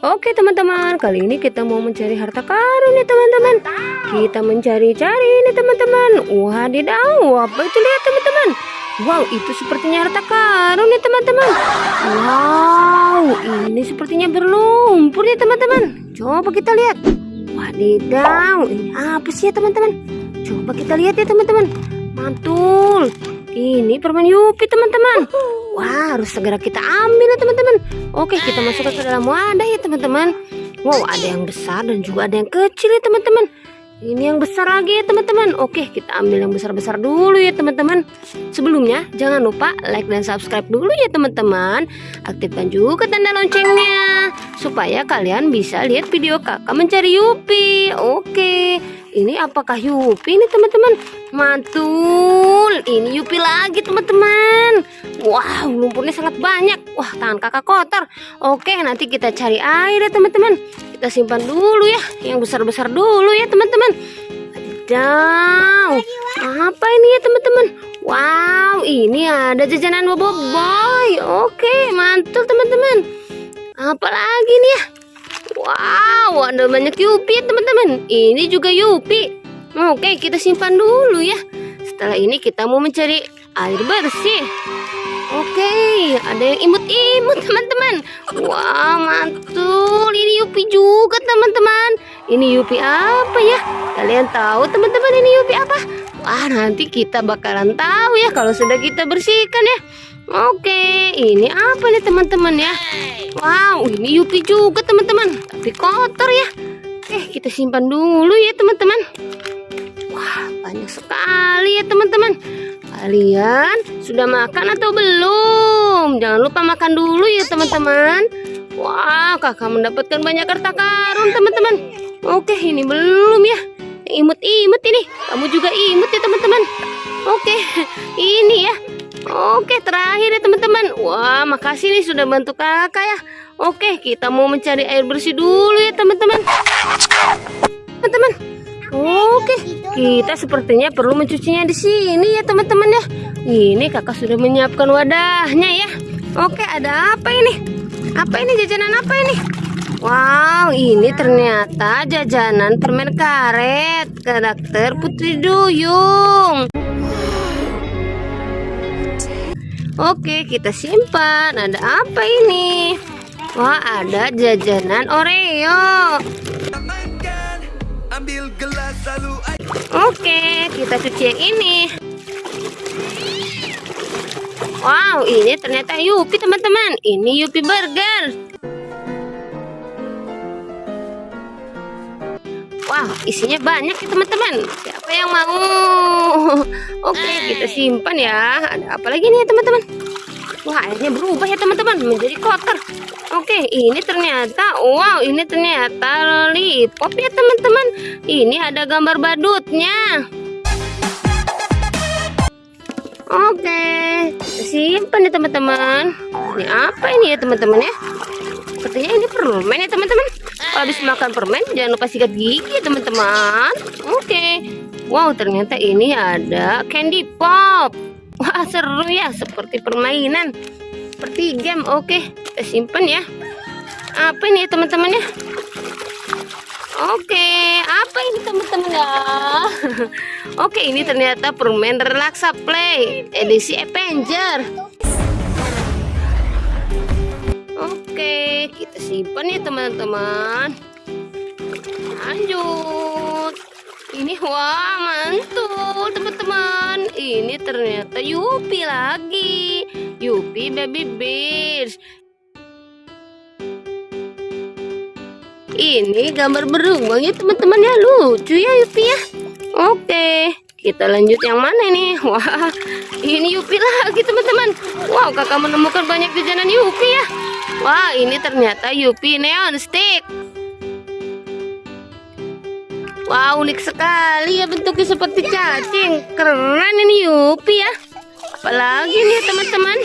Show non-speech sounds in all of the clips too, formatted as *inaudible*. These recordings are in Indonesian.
Oke teman-teman, kali ini kita mau mencari harta karun nih teman-teman. Kita mencari-cari nih teman-teman. Wadidaw, apa itu lihat teman-teman? Wow, itu sepertinya harta karun nih teman-teman. Wow, ini sepertinya berlumpur nih teman-teman. Coba kita lihat. Wadidaw, ini apa sih ya teman-teman? Coba kita lihat ya teman-teman. Mantul. Ini permen Yupi teman-teman. Wah, harus segera kita ambil ya teman-teman. Oke, kita masukkan ke dalam wadah ya teman-teman. Wow, ada yang besar dan juga ada yang kecil ya teman-teman. Ini yang besar lagi ya teman-teman. Oke, kita ambil yang besar-besar dulu ya teman-teman. Sebelumnya, jangan lupa like dan subscribe dulu ya teman-teman. Aktifkan juga tanda loncengnya supaya kalian bisa lihat video kakak mencari Yupi. Oke. Ini apakah Yupi nih teman-teman? Mantul. Ini Yupi lagi teman-teman. Wow, lumpurnya sangat banyak. Wah, tangan kakak kotor. Oke, nanti kita cari air ya teman-teman. Kita simpan dulu ya. Yang besar-besar dulu ya teman-teman. Wadidaw. Apa ini ya teman-teman? Wow, ini ada jajanan boboiboy. Oke, mantul teman-teman. Apa lagi nih ya? Wow, ada banyak Yupi teman-teman. Ini juga Yupi. Oke, kita simpan dulu ya. Setelah ini kita mau mencari air bersih. Oke, ada yang imut-imut teman-teman. Wow, mantul. Ini Yupi juga teman-teman. Ini Yupi apa ya? Kalian tahu teman-teman ini Yupi apa? Wah, nanti kita bakalan tahu ya kalau sudah kita bersihkan ya. Oke, ini apa nih teman-teman ya? Wow, ini Yupi juga teman-teman, tapi kotor ya. Oke, kita simpan dulu ya teman-teman. Wah, banyak sekali ya teman-teman. Kalian sudah makan atau belum? Jangan lupa makan dulu ya teman-teman. Wah, kakak mendapatkan banyak harta karun teman-teman. Oke, ini belum ya. Imut-imut ini. Kamu juga imut ya teman-teman. Oke, ini ya. Oke, terakhir ya teman-teman. Wah, makasih nih sudah bantu kakak ya. Oke, kita mau mencari air bersih dulu ya teman-teman. Teman-teman. Oke, kita sepertinya perlu mencucinya di sini ya teman-teman ya. Ini kakak sudah menyiapkan wadahnya ya. Oke, ada apa ini? Apa ini jajanan apa ini? Wow, ini ternyata jajanan permen karet karakter Putri Duyung. Oke, kita simpan. Ada apa ini? Wah, ada jajanan Oreo. Oke, kita cuci yang ini. Wow, ini ternyata Yupi teman-teman. Ini Yupi Burger. Wah, isinya banyak ya teman-teman. Siapa yang mau? *laughs* Oke, kita simpan ya. Ada apa lagi nih teman-teman? Wah, airnya berubah ya teman-teman menjadi kotor. Oke, ini ternyata wow, ini ternyata lollipop ya teman-teman. Ini ada gambar badutnya. Oke, kita simpan ya teman-teman. Ini apa ini ya teman-teman ya? Sepertinya ini permen ya teman-teman. Kalau habis makan permen jangan lupa sikat gigi ya teman-teman. Oke. Wow, ternyata ini ada candy pop. Wah, seru ya, seperti permainan. Seperti game. Oke, kita simpan ya. Apa ini teman-teman ya? Oke, apa ini teman-teman ya? *laughs* Oke, ini ternyata permen relaksa play edisi Avenger. Oke, kita simpan ya teman-teman. Lanjut. Ini wah mantul teman-teman. Ini ternyata Yupi lagi. Yupi Baby Bears. Ini gambar beruang ya teman-teman ya lucu ya Yupi ya. Oke, kita lanjut yang mana nih? Wah, ini Yupi lagi teman-teman. Wow, kakak menemukan banyak jajanan Yupi ya. Wah, ini ternyata Yupi Neon Stick. Wow, unik sekali ya bentuknya seperti cacing. Keren ini Yupi ya. Apalagi nih teman-teman.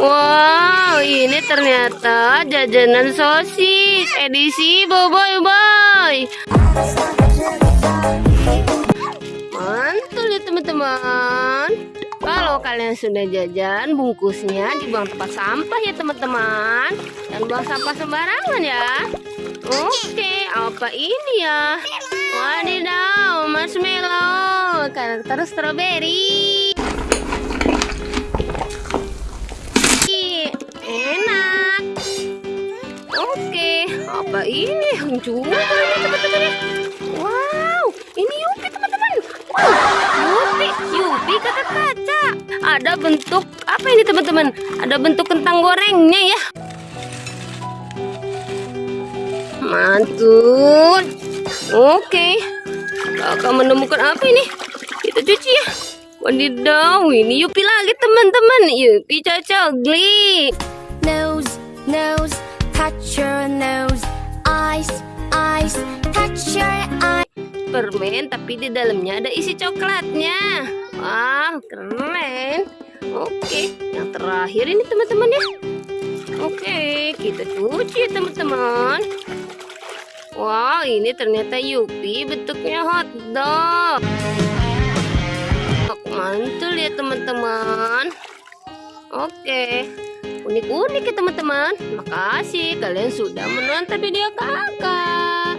Wow, ini ternyata jajanan sosis edisi Boboy Boy. Ya teman-teman. Kalau kalian sudah jajan, bungkusnya dibuang tempat sampah ya teman-teman. Dan buang sampah sembarangan ya. Oke, apa ini ya? Wadidaw, marshmallow, karakter strawberry. Enak. Oke, apa ini? Ini teman-teman. Wow, ini. Wow, Yupi kakak kaca. Ada bentuk apa ini teman-teman? Ada bentuk kentang gorengnya ya. Mantul. Oke. Kakak menemukan apa ini? Kita cuci ya. Wadidaw, ini Yupi lagi teman-teman. Yupi cocokli. nose, nose, touch your nose, eyes, eyes, touch your eyes. Permen tapi di dalamnya ada isi coklatnya. Wah, keren. Oke, yang terakhir ini teman-teman ya. Oke, kita cuci ya teman-teman. Wah, ini ternyata Yupi bentuknya hotdog. Mantul ya teman-teman. Oke, unik-unik ya teman-teman. Makasih kalian sudah menonton video kakak.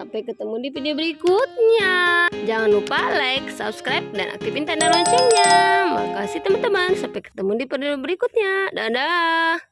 Sampai ketemu di video berikutnya. Jangan lupa like, subscribe, dan aktifin tanda loncengnya. Makasih teman-teman. Sampai ketemu di video berikutnya. Dadah.